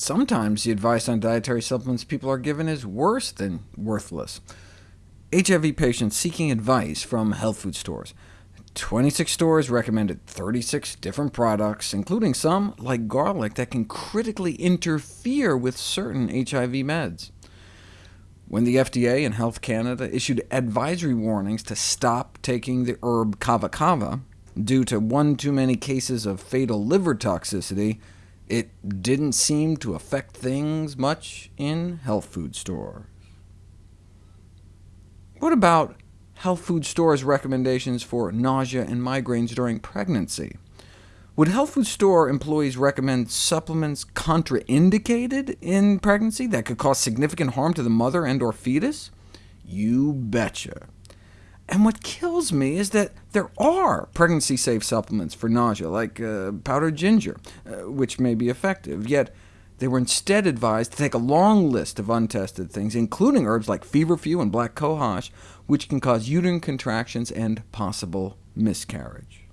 sometimes the advice on dietary supplements people are given is worse than worthless. HIV patients seeking advice from health food stores. 26 stores recommended 36 different products, including some, like garlic, that can critically interfere with certain HIV meds. When the FDA and Health Canada issued advisory warnings to stop taking the herb kava kava due to one too many cases of fatal liver toxicity, it didn't seem to affect things much in health food stores. What about health food stores' recommendations for nausea and migraines during pregnancy? Would health food store employees recommend supplements contraindicated in pregnancy that could cause significant harm to the mother and or fetus? You betcha. And what kills me is that there are pregnancy-safe supplements for nausea, like uh, powdered ginger, uh, which may be effective, yet they were instead advised to take a long list of untested things, including herbs like feverfew and black cohosh, which can cause uterine contractions and possible miscarriage.